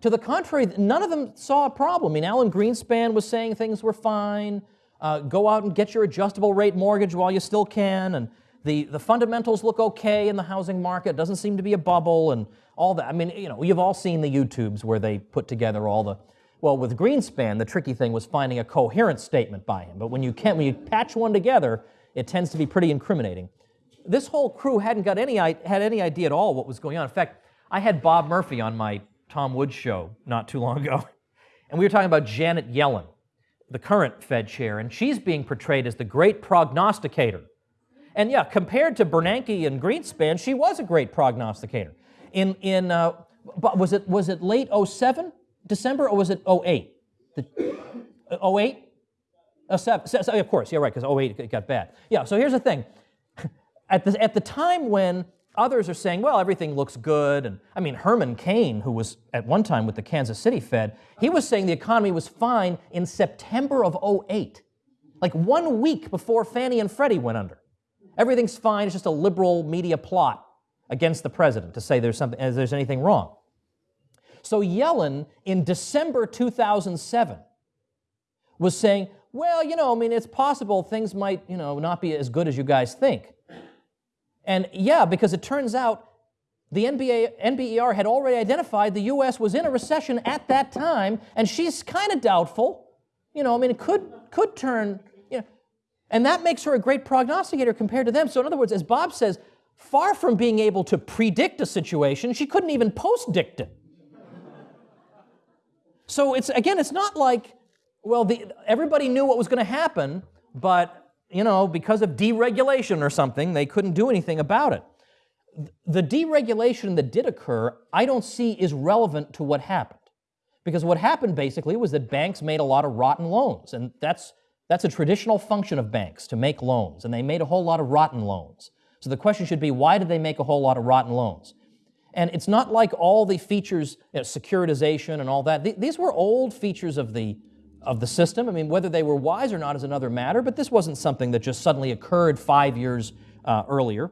To the contrary, none of them saw a problem. I mean, Alan Greenspan was saying things were fine. Uh, go out and get your adjustable rate mortgage while you still can. And the, the fundamentals look okay in the housing market. It doesn't seem to be a bubble and all that. I mean, you know, you've all seen the YouTubes where they put together all the well, with Greenspan, the tricky thing was finding a coherent statement by him. But when you, can, when you patch one together, it tends to be pretty incriminating. This whole crew hadn't got any, had any idea at all what was going on. In fact, I had Bob Murphy on my Tom Woods show not too long ago, [LAUGHS] and we were talking about Janet Yellen, the current Fed chair, and she's being portrayed as the great prognosticator. And yeah, compared to Bernanke and Greenspan, she was a great prognosticator. In, in uh, was, it, was it late 07 December or was it 08? The, 08? Uh, seven, so, of course, yeah, right, because 08 it got bad. Yeah, so here's the thing. [LAUGHS] At the, at the time when others are saying, well, everything looks good, and I mean, Herman Cain, who was at one time with the Kansas City Fed, he was saying the economy was fine in September of 08, like one week before Fannie and Freddie went under. Everything's fine, it's just a liberal media plot against the president to say there's, something, there's anything wrong. So Yellen, in December 2007, was saying, well, you know, I mean, it's possible things might, you know, not be as good as you guys think. And yeah, because it turns out the NBA, NBER had already identified the U.S. was in a recession at that time, and she's kind of doubtful. You know, I mean, it could, could turn, you know, and that makes her a great prognosticator compared to them. So in other words, as Bob says, far from being able to predict a situation, she couldn't even post-dict it. So it's again, it's not like, well, the, everybody knew what was going to happen, but you know, because of deregulation or something, they couldn't do anything about it. The deregulation that did occur, I don't see is relevant to what happened. Because what happened basically was that banks made a lot of rotten loans, and that's, that's a traditional function of banks, to make loans, and they made a whole lot of rotten loans. So the question should be, why did they make a whole lot of rotten loans? And it's not like all the features, you know, securitization and all that. Th these were old features of the, of the system. I mean, whether they were wise or not is another matter, but this wasn't something that just suddenly occurred five years uh, earlier.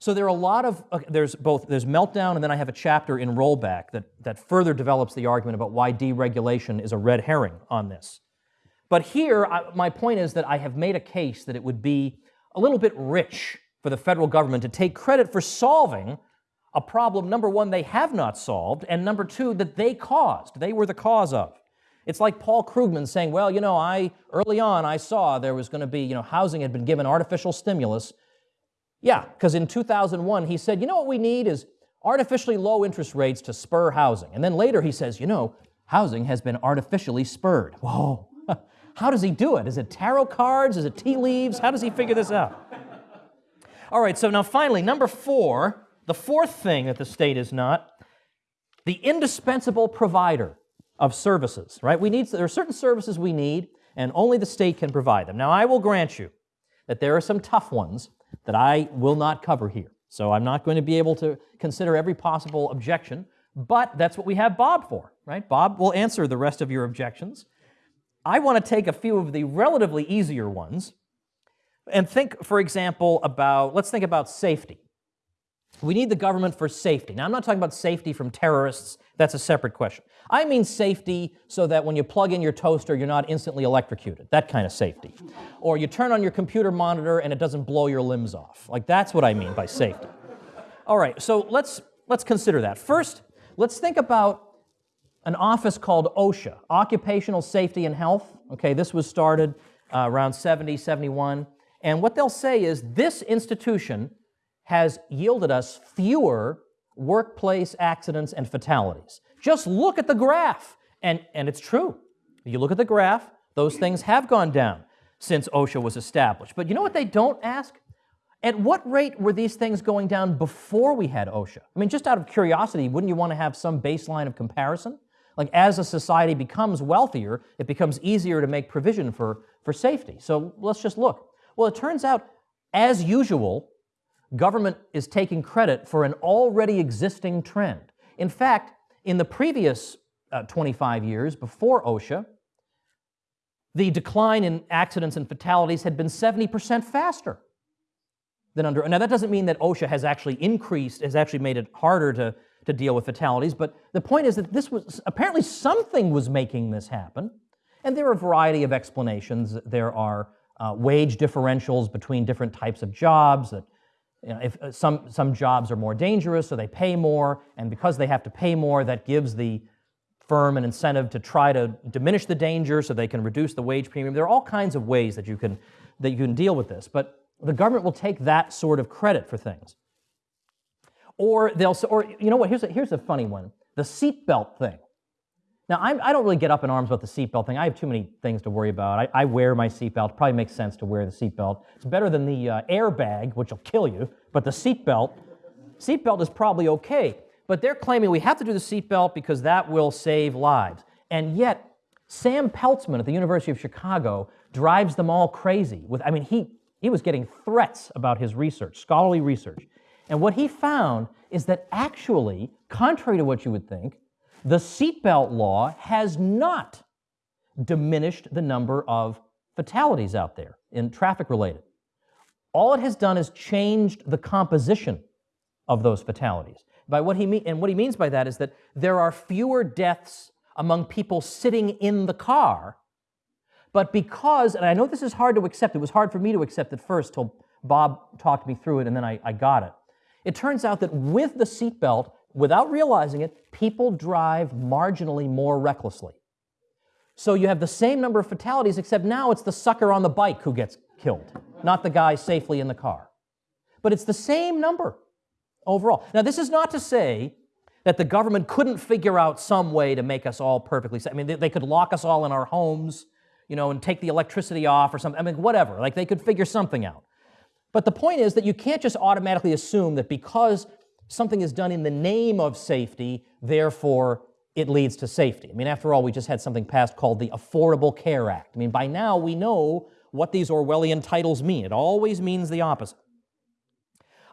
So there are a lot of, uh, there's both, there's meltdown, and then I have a chapter in rollback that, that further develops the argument about why deregulation is a red herring on this. But here, I, my point is that I have made a case that it would be a little bit rich for the federal government to take credit for solving a problem, number one, they have not solved, and number two, that they caused. They were the cause of. It's like Paul Krugman saying, well, you know, I, early on, I saw there was going to be, you know, housing had been given artificial stimulus. Yeah, because in 2001, he said, you know what we need is artificially low interest rates to spur housing. And then later he says, you know, housing has been artificially spurred. Whoa. [LAUGHS] How does he do it? Is it tarot cards? Is it tea leaves? How does he figure this out? All right, so now finally, number four, the fourth thing that the state is not, the indispensable provider of services, right? We need, there are certain services we need, and only the state can provide them. Now, I will grant you that there are some tough ones that I will not cover here. So I'm not going to be able to consider every possible objection, but that's what we have Bob for, right? Bob will answer the rest of your objections. I want to take a few of the relatively easier ones and think, for example, about, let's think about safety. We need the government for safety. Now, I'm not talking about safety from terrorists. That's a separate question. I mean safety so that when you plug in your toaster, you're not instantly electrocuted. That kind of safety. Or you turn on your computer monitor and it doesn't blow your limbs off. Like, that's what I mean by safety. All right, so let's, let's consider that. First, let's think about an office called OSHA, Occupational Safety and Health. Okay, this was started uh, around 70, 71. And what they'll say is this institution has yielded us fewer workplace accidents and fatalities. Just look at the graph. And, and it's true. You look at the graph, those things have gone down since OSHA was established. But you know what they don't ask? At what rate were these things going down before we had OSHA? I mean, just out of curiosity, wouldn't you want to have some baseline of comparison? Like as a society becomes wealthier, it becomes easier to make provision for, for safety. So let's just look. Well, it turns out, as usual, government is taking credit for an already existing trend. In fact, in the previous uh, 25 years before OSHA, the decline in accidents and fatalities had been 70% faster than under. Now, that doesn't mean that OSHA has actually increased, has actually made it harder to, to deal with fatalities, but the point is that this was apparently something was making this happen. And there are a variety of explanations. There are uh, wage differentials between different types of jobs that you know, if uh, some, some jobs are more dangerous, so they pay more, and because they have to pay more, that gives the firm an incentive to try to diminish the danger so they can reduce the wage premium. There are all kinds of ways that you can, that you can deal with this, but the government will take that sort of credit for things. Or they'll, or you know what, here's a, here's a funny one. The seatbelt thing. Now, I'm, I do not really get up in arms about the seatbelt thing. I have too many things to worry about. I, I wear my seatbelt. Probably makes sense to wear the seatbelt. It's better than the uh, airbag, which will kill you. But the seatbelt, seatbelt is probably okay. But they're claiming we have to do the seatbelt because that will save lives. And yet, Sam Peltzman at the University of Chicago drives them all crazy. With, I mean, he, he was getting threats about his research, scholarly research. And what he found is that actually, contrary to what you would think, the seatbelt law has not diminished the number of fatalities out there in traffic related. All it has done is changed the composition of those fatalities. By what he mean, and what he means by that is that there are fewer deaths among people sitting in the car, but because, and I know this is hard to accept, it was hard for me to accept at first till Bob talked me through it and then I, I got it. It turns out that with the seatbelt, without realizing it, people drive marginally more recklessly. So you have the same number of fatalities, except now it's the sucker on the bike who gets killed, not the guy safely in the car. But it's the same number overall. Now, this is not to say that the government couldn't figure out some way to make us all perfectly safe. I mean, they, they could lock us all in our homes, you know, and take the electricity off or something. I mean, whatever. Like, they could figure something out. But the point is that you can't just automatically assume that because something is done in the name of safety, therefore it leads to safety. I mean, after all, we just had something passed called the Affordable Care Act. I mean, by now we know what these Orwellian titles mean. It always means the opposite.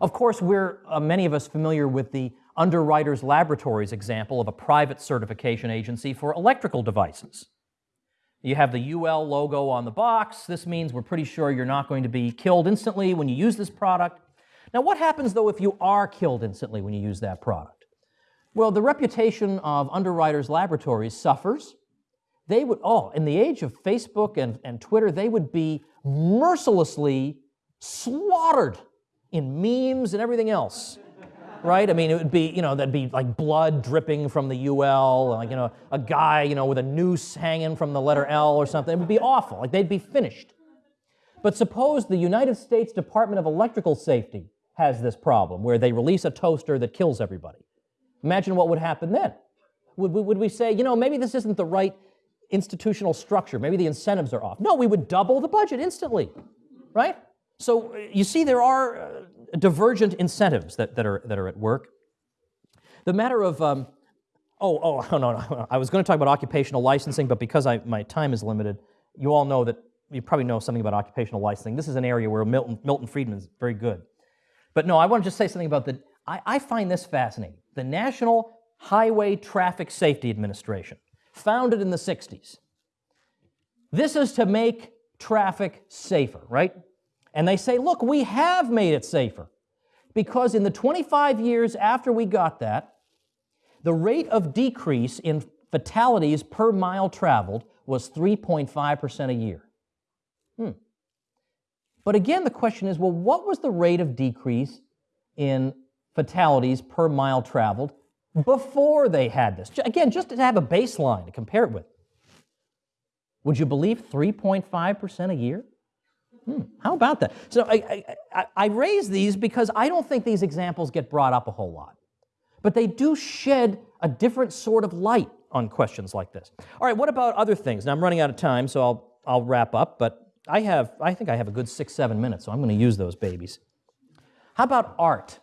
Of course, we're, uh, many of us, familiar with the Underwriters Laboratories example of a private certification agency for electrical devices. You have the UL logo on the box. This means we're pretty sure you're not going to be killed instantly when you use this product. Now, what happens though if you are killed instantly when you use that product? Well, the reputation of Underwriters Laboratories suffers. They would, oh, in the age of Facebook and, and Twitter, they would be mercilessly slaughtered in memes and everything else right? I mean, it would be, you know, that'd be like blood dripping from the UL, like, you know, a guy, you know, with a noose hanging from the letter L or something. It would be awful. Like, they'd be finished. But suppose the United States Department of Electrical Safety has this problem where they release a toaster that kills everybody. Imagine what would happen then. Would we, would we say, you know, maybe this isn't the right institutional structure, maybe the incentives are off? No, we would double the budget instantly, right? So you see, there are uh, divergent incentives that, that, are, that are at work. The matter of, um, oh, oh, [LAUGHS] no, no, no, I was going to talk about occupational licensing, but because I, my time is limited, you all know that, you probably know something about occupational licensing. This is an area where Milton, Milton Friedman is very good. But no, I want to just say something about the, I, I find this fascinating. The National Highway Traffic Safety Administration, founded in the 60s. This is to make traffic safer, right? And they say, look, we have made it safer. Because in the 25 years after we got that, the rate of decrease in fatalities per mile traveled was 3.5% a year. Hmm. But again, the question is well, what was the rate of decrease in fatalities per mile traveled before they had this? Again, just to have a baseline to compare it with. Would you believe 3.5% a year? Hmm, how about that? So I, I, I raise these because I don't think these examples get brought up a whole lot. But they do shed a different sort of light on questions like this. All right, what about other things? Now I'm running out of time, so I'll, I'll wrap up, but I have, I think I have a good six, seven minutes, so I'm going to use those babies. How about art?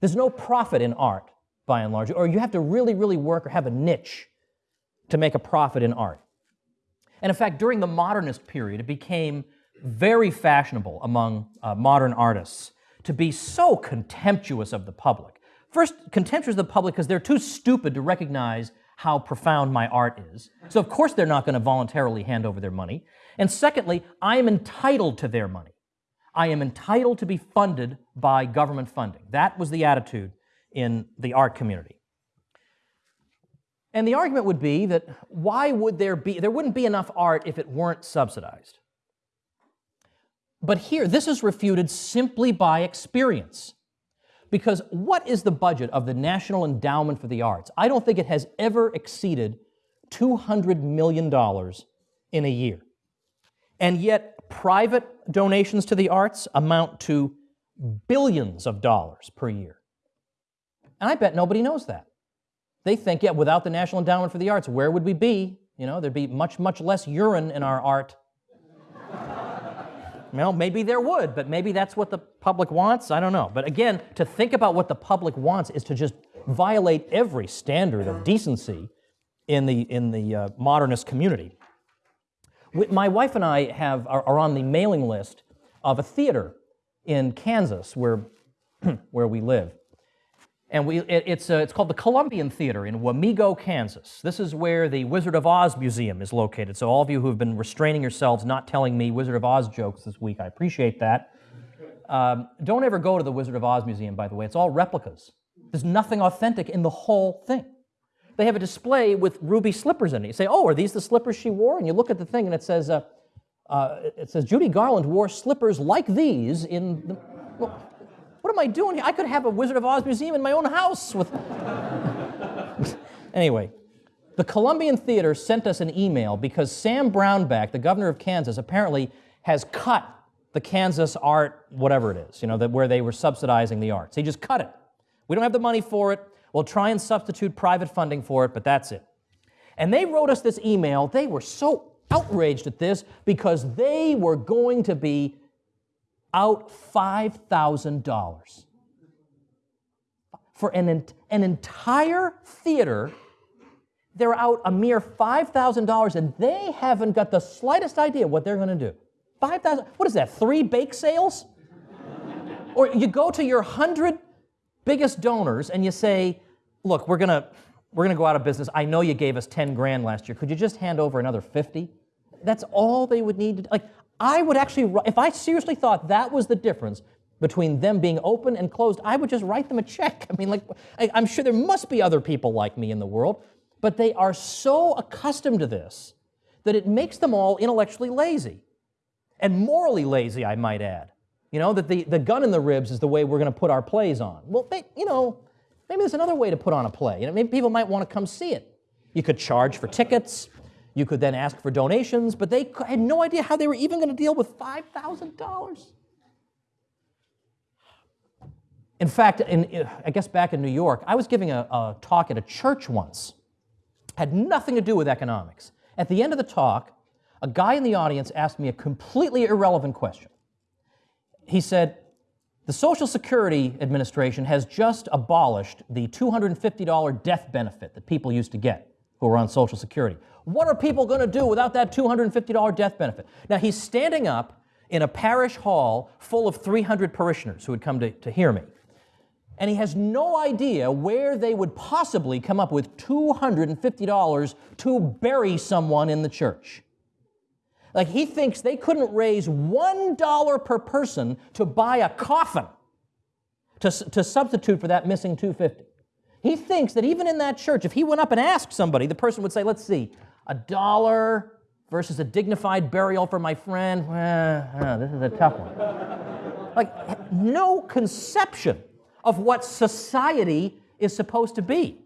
There's no profit in art, by and large, or you have to really, really work or have a niche to make a profit in art. And in fact, during the modernist period, it became very fashionable among uh, modern artists to be so contemptuous of the public. First, contemptuous of the public because they're too stupid to recognize how profound my art is. So, of course, they're not going to voluntarily hand over their money. And secondly, I am entitled to their money. I am entitled to be funded by government funding. That was the attitude in the art community. And the argument would be that why would there be, there wouldn't be enough art if it weren't subsidized. But here, this is refuted simply by experience. Because what is the budget of the National Endowment for the Arts? I don't think it has ever exceeded $200 million in a year. And yet, private donations to the arts amount to billions of dollars per year. And I bet nobody knows that. They think, yeah, without the National Endowment for the Arts, where would we be? You know, there'd be much, much less urine in our art [LAUGHS] well, maybe there would, but maybe that's what the public wants. I don't know. But again, to think about what the public wants is to just violate every standard of decency in the, in the uh, modernist community. My wife and I have, are, are on the mailing list of a theater in Kansas where, [CLEARS THROAT] where we live. And we, it, it's, uh, it's called the Columbian Theater in Wamego, Kansas. This is where the Wizard of Oz Museum is located. So all of you who have been restraining yourselves not telling me Wizard of Oz jokes this week, I appreciate that. Um, don't ever go to the Wizard of Oz Museum, by the way. It's all replicas. There's nothing authentic in the whole thing. They have a display with ruby slippers in it. You say, oh, are these the slippers she wore? And you look at the thing and it says, uh, uh, it says Judy Garland wore slippers like these in the... Well, what am I doing here? I could have a Wizard of Oz museum in my own house with. [LAUGHS] anyway, the Columbian Theater sent us an email because Sam Brownback, the governor of Kansas, apparently has cut the Kansas art, whatever it is, you know, that where they were subsidizing the arts. He just cut it. We don't have the money for it. We'll try and substitute private funding for it, but that's it. And they wrote us this email. They were so outraged at this because they were going to be out $5,000 for an, an entire theater. They're out a mere $5,000 and they haven't got the slightest idea what they're going to do. 5,000, what is that, three bake sales? or you go to your 100 biggest donors and you say, look, we're to we're to go out of business. I know you gave us 10 grand last year. Could you just hand over another 50? that's all they would need to, like, I would actually, if I seriously thought that was the difference between them being open and closed, I would just write them a check. [LAUGHS] I mean, like, I, I'm sure there must be other people like me in the world, but they are so accustomed to this that it makes them all intellectually lazy and morally lazy, I might add. You know, that the, the gun in the ribs is the way we're going to put our plays on. Well, they, you know, maybe there's another way to put on a play. You know, maybe people might want to come see it. You could charge for tickets. You could then ask for donations, but they had no idea how they were even going to deal with $5,000. In fact, in, I guess back in New York, I was giving a, a talk at a church once. Had nothing to do with economics. At the end of the talk, a guy in the audience asked me a completely irrelevant question. He said, The Social Security Administration has just abolished the $250 death benefit that people used to get who were on Social Security. What are people going to do without that $250 death benefit? Now, he's standing up in a parish hall full of 300 parishioners who had come to, to hear me. And he has no idea where they would possibly come up with $250 to bury someone in the church. Like he thinks they couldn't raise $1 per person to buy a coffin to, to substitute for that missing 250. He thinks that even in that church, if he went up and asked somebody, the person would say, let's see, a dollar versus a dignified burial for my friend. Well, uh, this is a tough one. like, no conception of what society is supposed to be.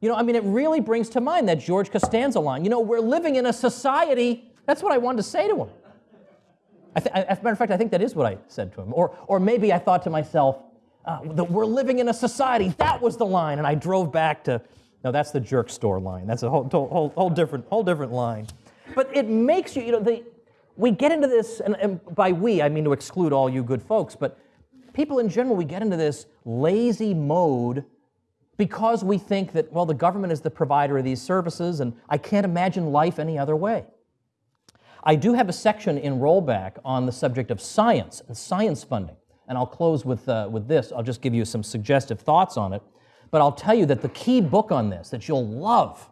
You know, I mean, it really brings to mind that George Costanza line. You know, we're living in a society. That's what I wanted to say to him. I th- as a matter of fact, I think that is what I said to him. Or, or maybe I thought to myself, uh, that we're living in a society. That was the line. And I drove back to, no, that's the jerk store line. That's a whole, whole, whole, different, whole different line. But it makes you, you know, the, we get into this, and, and by we, I mean to exclude all you good folks, but people in general, we get into this lazy mode because we think that, well, the government is the provider of these services, and I can't imagine life any other way. I do have a section in Rollback on the subject of science and science funding, and I'll close with, uh, with this. I'll just give you some suggestive thoughts on it. But I'll tell you that the key book on this that you'll love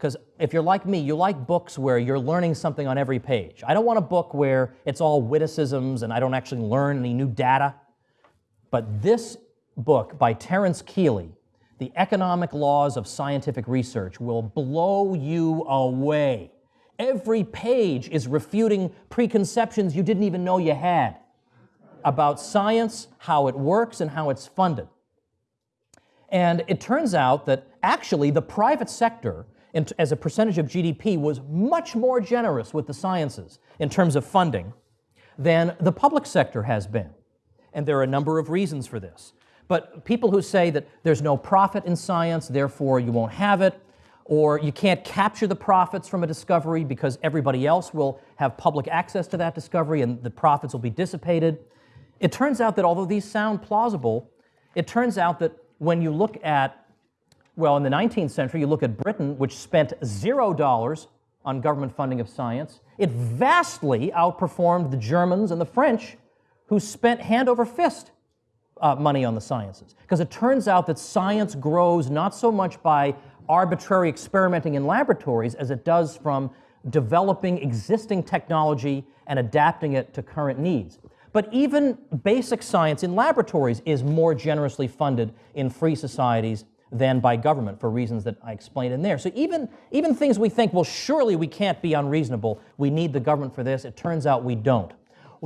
because if you're like me, you like books where you're learning something on every page. I don't want a book where it's all witticisms and I don't actually learn any new data. But this book by Terence Kealey, The Economic Laws of Scientific Research, will blow you away. Every page is refuting preconceptions you didn't even know you had about science, how it works, and how it's funded. And it turns out that actually the private sector as a percentage of GDP was much more generous with the sciences in terms of funding than the public sector has been. And there are a number of reasons for this. But people who say that there's no profit in science, therefore you won't have it, or you can't capture the profits from a discovery because everybody else will have public access to that discovery and the profits will be dissipated. It turns out that although these sound plausible, it turns out that when you look at well, in the 19th century, you look at Britain, which spent zero dollars on government funding of science. It vastly outperformed the Germans and the French, who spent hand over fist uh, money on the sciences. Because it turns out that science grows not so much by arbitrary experimenting in laboratories as it does from developing existing technology and adapting it to current needs. But even basic science in laboratories is more generously funded in free societies than by government for reasons that I explained in there. So even, even things we think, well, surely we can't be unreasonable, we need the government for this, it turns out we don't.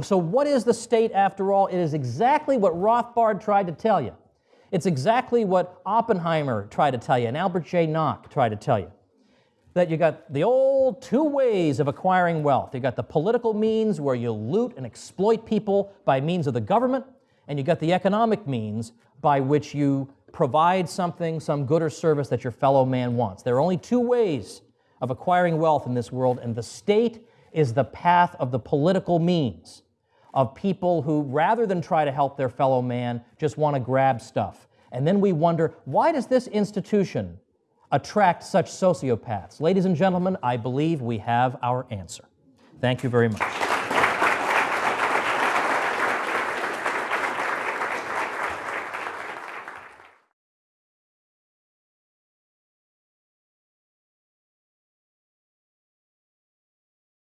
So what is the state after all? It is exactly what Rothbard tried to tell you. It's exactly what Oppenheimer tried to tell you and Albert J. Nock tried to tell you. That you got the old two ways of acquiring wealth. You got the political means where you loot and exploit people by means of the government, and you got the economic means by which you provide something, some good or service that your fellow man wants. There are only two ways of acquiring wealth in this world, and the state is the path of the political means of people who, rather than try to help their fellow man, just want to grab stuff. And then we wonder, why does this institution attract such sociopaths? Ladies and gentlemen, I believe we have our answer. Thank you very much.